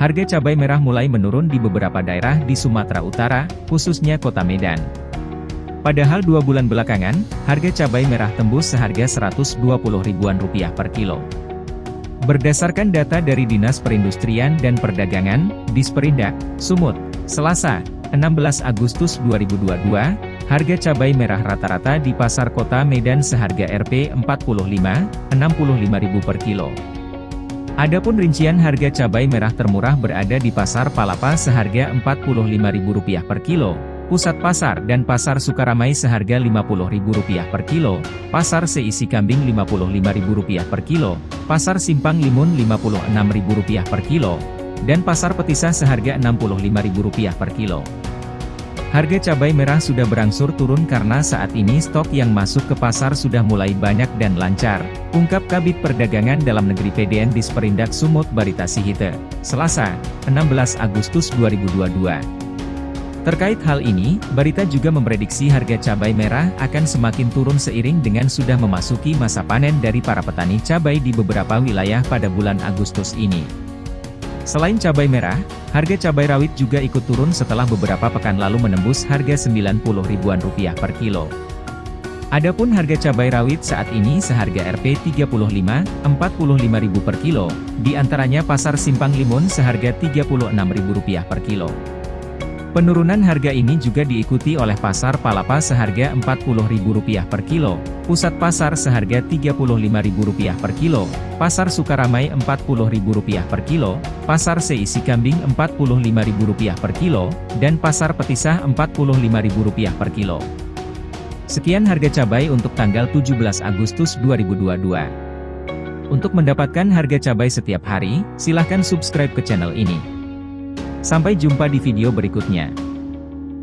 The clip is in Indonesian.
harga cabai merah mulai menurun di beberapa daerah di Sumatera Utara, khususnya kota Medan. Padahal dua bulan belakangan, harga cabai merah tembus seharga 120 ribuan rupiah per kilo. Berdasarkan data dari Dinas Perindustrian dan Perdagangan, Disperindak, Sumut, Selasa, 16 Agustus 2022, harga cabai merah rata-rata di pasar kota Medan seharga Rp 45.065.000 per kilo. Adapun rincian harga cabai merah termurah berada di pasar Palapa seharga Rp45.000 per kilo, Pusat Pasar dan Pasar Sukaramai seharga Rp50.000 per kilo, Pasar Seisi Kambing Rp55.000 per kilo, Pasar Simpang Limun Rp56.000 per kilo, dan Pasar Petisah seharga Rp65.000 per kilo. Harga cabai merah sudah berangsur turun karena saat ini stok yang masuk ke pasar sudah mulai banyak dan lancar, ungkap Kabit Perdagangan Dalam Negeri PDN Disperindak Sumut Barita Sihite, Selasa, 16 Agustus 2022. Terkait hal ini, Barita juga memprediksi harga cabai merah akan semakin turun seiring dengan sudah memasuki masa panen dari para petani cabai di beberapa wilayah pada bulan Agustus ini. Selain cabai merah, harga cabai rawit juga ikut turun setelah beberapa pekan lalu menembus harga 90 ribuan rupiah per kilo. Adapun harga cabai rawit saat ini seharga Rp 35, 45 ribu per kilo, di antaranya pasar Simpang Limun seharga Rp36 ribu rupiah per kilo. Penurunan harga ini juga diikuti oleh Pasar Palapa seharga Rp40.000 per kilo, Pusat Pasar seharga Rp35.000 per kilo, Pasar Sukaramai Rp40.000 per kilo, Pasar Seisi Kambing Rp45.000 per kilo, dan Pasar Petisah Rp45.000 per kilo. Sekian harga cabai untuk tanggal 17 Agustus 2022. Untuk mendapatkan harga cabai setiap hari, silahkan subscribe ke channel ini. Sampai jumpa di video berikutnya.